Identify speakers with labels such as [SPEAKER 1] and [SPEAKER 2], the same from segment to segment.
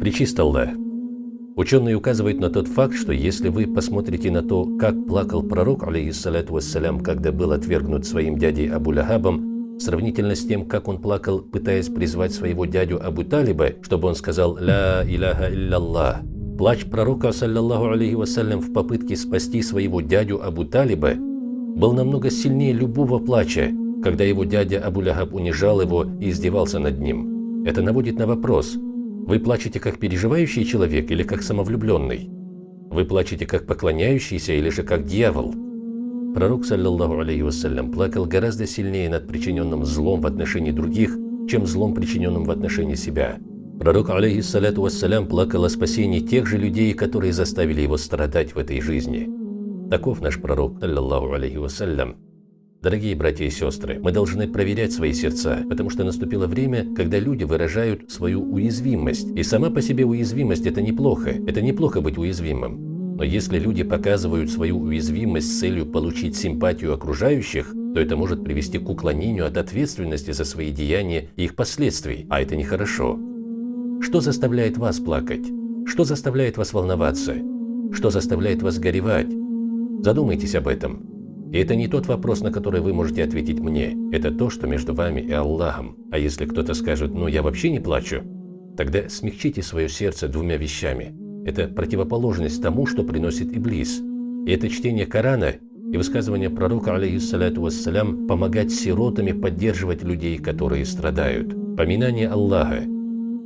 [SPEAKER 1] Причист Аллах. Ученые указывают на тот факт, что если вы посмотрите на то, как плакал пророк, алейхиссалату вассалям, когда был отвергнут своим дядей Абу Лахабом, сравнительно с тем, как он плакал, пытаясь призвать своего дядю Абу Талиба, чтобы он сказал «Ля иляха илляллах», плач пророка, саллаллаху алейхи вассалям, в попытке спасти своего дядю Абу Талиба был намного сильнее любого плача, когда его дядя Абу Лахаб унижал его и издевался над ним. Это наводит на вопрос – вы плачете как переживающий человек или как самовлюбленный? Вы плачете как поклоняющийся или же как дьявол? Пророк, саллиллаху алейхи вассалям, плакал гораздо сильнее над причиненным злом в отношении других, чем злом, причиненным в отношении себя. Пророк, алейхиссалату вассалям, плакал о спасении тех же людей, которые заставили его страдать в этой жизни. Таков наш пророк, саллиллаху алейхи вассалям. Дорогие братья и сестры, мы должны проверять свои сердца, потому что наступило время, когда люди выражают свою уязвимость. И сама по себе уязвимость – это неплохо, это неплохо быть уязвимым. Но если люди показывают свою уязвимость с целью получить симпатию окружающих, то это может привести к уклонению от ответственности за свои деяния и их последствий, а это нехорошо. Что заставляет вас плакать? Что заставляет вас волноваться? Что заставляет вас горевать? Задумайтесь об этом. И это не тот вопрос, на который вы можете ответить мне. Это то, что между вами и Аллахом. А если кто-то скажет «ну я вообще не плачу», тогда смягчите свое сердце двумя вещами. Это противоположность тому, что приносит Иблис. И это чтение Корана и высказывание пророка, алейхиссалату вассалям, помогать сиротами поддерживать людей, которые страдают. Поминание Аллаха.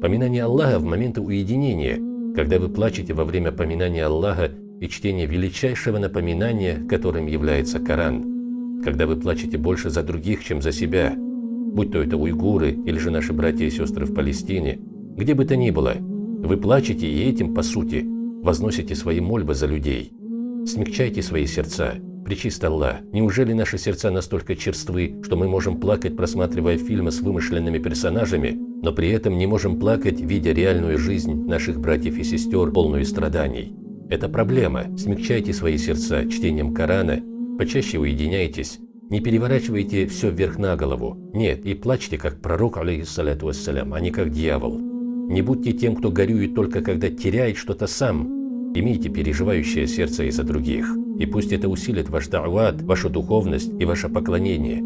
[SPEAKER 1] Поминание Аллаха в моменты уединения, когда вы плачете во время поминания Аллаха и чтение величайшего напоминания, которым является Коран. Когда вы плачете больше за других, чем за себя, будь то это уйгуры или же наши братья и сестры в Палестине, где бы то ни было, вы плачете и этим, по сути, возносите свои мольбы за людей. Смягчайте свои сердца. Причист Аллах, неужели наши сердца настолько черствы, что мы можем плакать, просматривая фильмы с вымышленными персонажами, но при этом не можем плакать, видя реальную жизнь наших братьев и сестер, полную страданий? Это проблема. Смягчайте свои сердца чтением Корана, почаще уединяйтесь, не переворачивайте все вверх на голову. Нет, и плачьте, как пророк, алейхиссалату вассалям, а не как дьявол. Не будьте тем, кто горюет только когда теряет что-то сам. Имейте переживающее сердце из-за других. И пусть это усилит ваш да'ват, вашу духовность и ваше поклонение.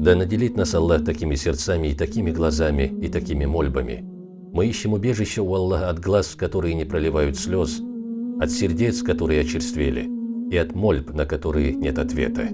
[SPEAKER 1] Да наделит нас Аллах такими сердцами и такими глазами и такими мольбами. Мы ищем убежище у Аллаха от глаз, которые не проливают слез, от сердец, которые очерствели, и от мольб, на которые нет ответа.